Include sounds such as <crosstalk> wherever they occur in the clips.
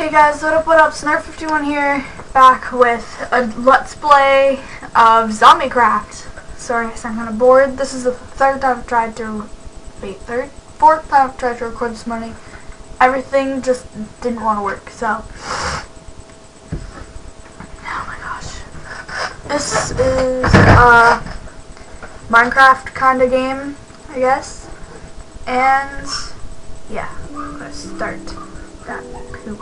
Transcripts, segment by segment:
Hey guys, what up, what up, Snarf51 here, back with a Let's Play of ZombieCraft. Sorry, I sound kind of bored. This is the third time I've tried to, wait, third? Fourth time I've tried to record this morning. Everything just didn't want to work, so. <sighs> Oh my gosh. This is a Minecraft kind of game, I guess. And, yeah, let's start that poop.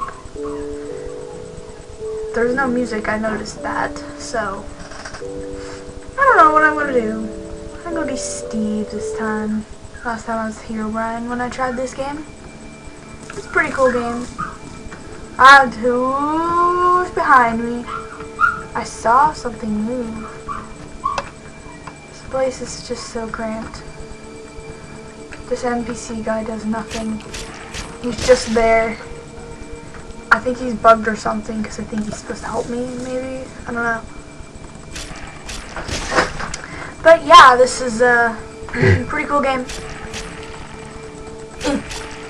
There's no music, I noticed that, so I don't know what I'm gonna do. I'm gonna be Steve this time. Last time I was Herobrine when I tried this game. It's a pretty cool game. I have who's behind me. I saw something move. This place is just so cramped. This NPC guy does nothing. He's just there. I think he's bugged or something because I think he's supposed to help me, maybe? I don't know. But yeah, this is a <clears throat> pretty cool game.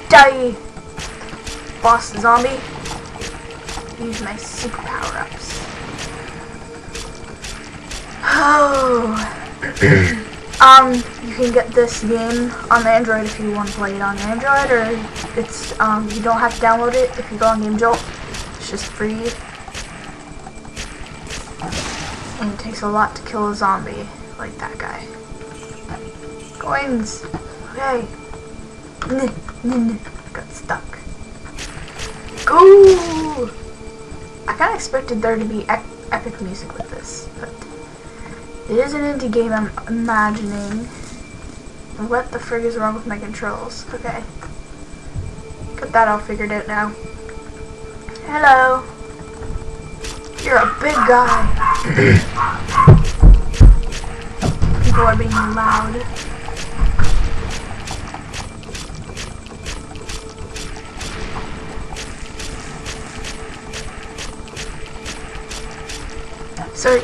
Die! Boss the zombie. Use my super power-ups. <sighs> Oh. <clears throat> Um, you can get this game on Android if you want to play it on Android, or it's um, you don't have to download it if you go on Game Jolt. It's just free, and it takes a lot to kill a zombie like that guy. Coins. Okay. Got stuck. Go. I kind of expected there to be epic music with this, but. It is an indie game, I'm imagining. What the frig is wrong with my controls? Okay. Got that all figured out now. Hello. You're a big guy. People are being loud. Sorry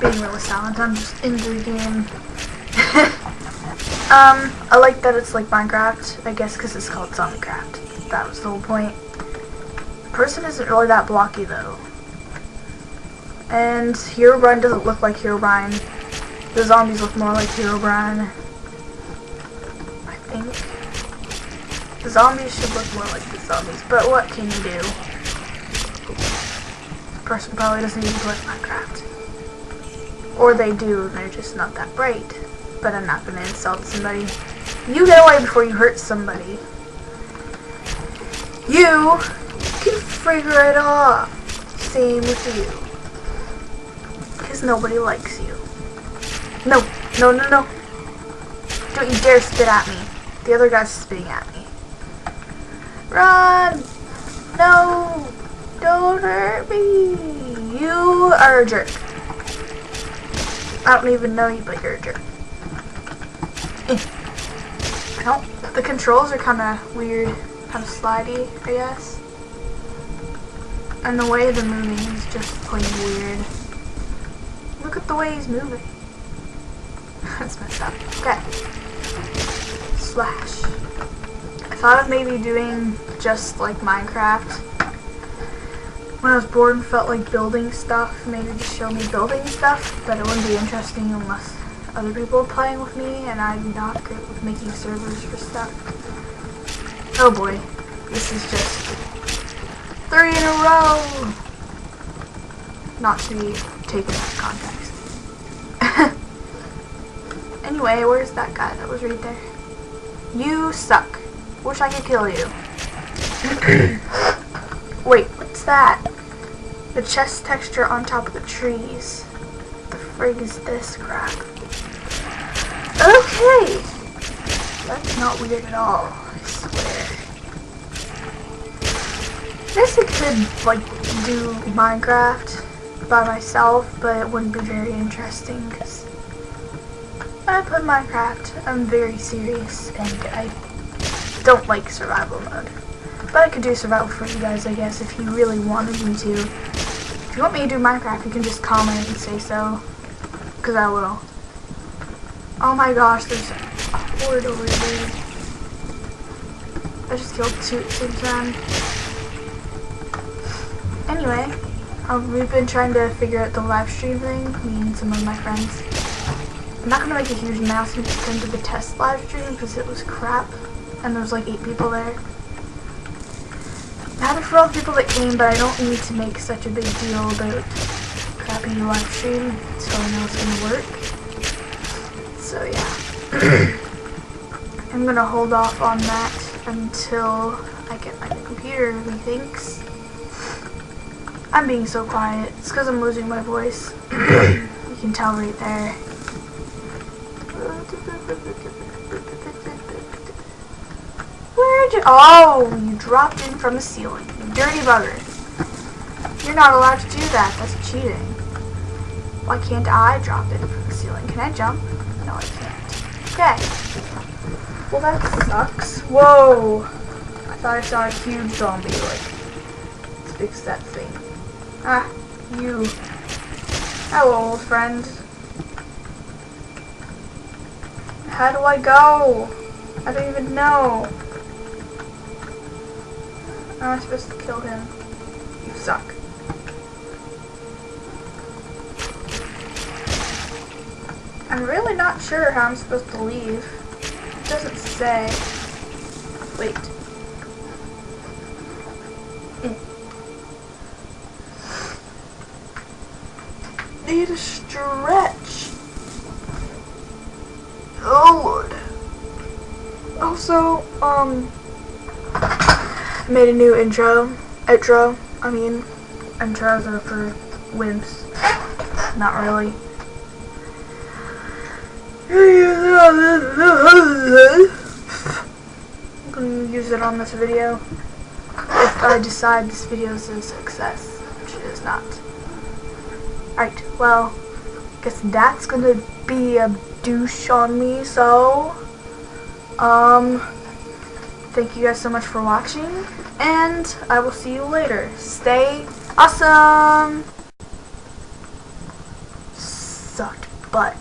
being really silent. I'm just in the game. <laughs> um, I like that it's like Minecraft, I guess because it's called Zombiecraft. That was the whole point. The person isn't really that blocky though. And Herobrine doesn't look like Herobrine. The zombies look more like Herobrine. I think. The zombies should look more like the zombies, but what can you do? The person probably doesn't even play Minecraft. Or they do, they're just not that bright. But I'm not gonna insult somebody. You get away before you hurt somebody. You can figure it off. Same with you. Because nobody likes you. No, no, no, no. Don't you dare spit at me. The other guy's spitting at me. Run! No! Don't hurt me! You are a jerk. I don't even know you, but you're a jerk. I don't, the controls are kind of weird, kind of slidey, I guess. And the way the moving is just plain weird. Look at the way he's moving. <laughs> That's messed up. Okay. Slash. I thought of maybe doing just like Minecraft when I was bored and felt like building stuff, maybe just show me building stuff, but it wouldn't be interesting unless other people are playing with me, and I'm not good with making servers for stuff. Oh boy, this is just three in a row! Not to be taken out of context. <laughs> anyway, where's that guy that was right there? You suck. Wish I could kill you. <clears throat> Wait, what's that? The chest texture on top of the trees. The frig is this crap? Okay! That's not weird at all, I swear. Guess I could, like, do Minecraft by myself, but it wouldn't be very interesting, because when I play Minecraft, I'm very serious, and I don't like survival mode. But I could do survival for you guys, I guess, if you really wanted me to. If you want me to do Minecraft, you can just comment and say so. Because I will. Oh my gosh, there's a horde over here. I just killed two at the same time. anyway, um, we've been trying to figure out the live stream thing, me and some of my friends. I'm not gonna make a huge announcement into the test live stream because it was crap, and there was like eight people there. Happy for all the people that came, but I don't need to make such a big deal about crappy live stream so I know it's gonna work. So yeah. <clears throat> I'm gonna hold off on that until I get my new computer, methinks. I'm being so quiet. It's because I'm losing my voice. <clears throat> you can tell right there. Where'd you- Oh, you dropped in from the ceiling. Dirty bugger. You're not allowed to do that. That's cheating. Why can't I drop in from the ceiling? Can I jump? No, I can't. Okay. Well, that sucks. Whoa. I thought I saw a huge zombie. Like, let's fix that thing. Ah, you. Hello, old friend. How do I go? I don't even know. How am I supposed to kill him? You suck. I'm really not sure how I'm supposed to leave. It doesn't say. Wait. Need a stretch. Oh lord. Also, um, made a new intro. Outro. I mean, intros are for wimps. Not really. I'm gonna use it on this video if I decide this video is a success, which it is not. Alright, well, guess that's gonna be a douche on me, so, um, thank you guys so much for watching, and I will see you later. Stay awesome! Sucked butt.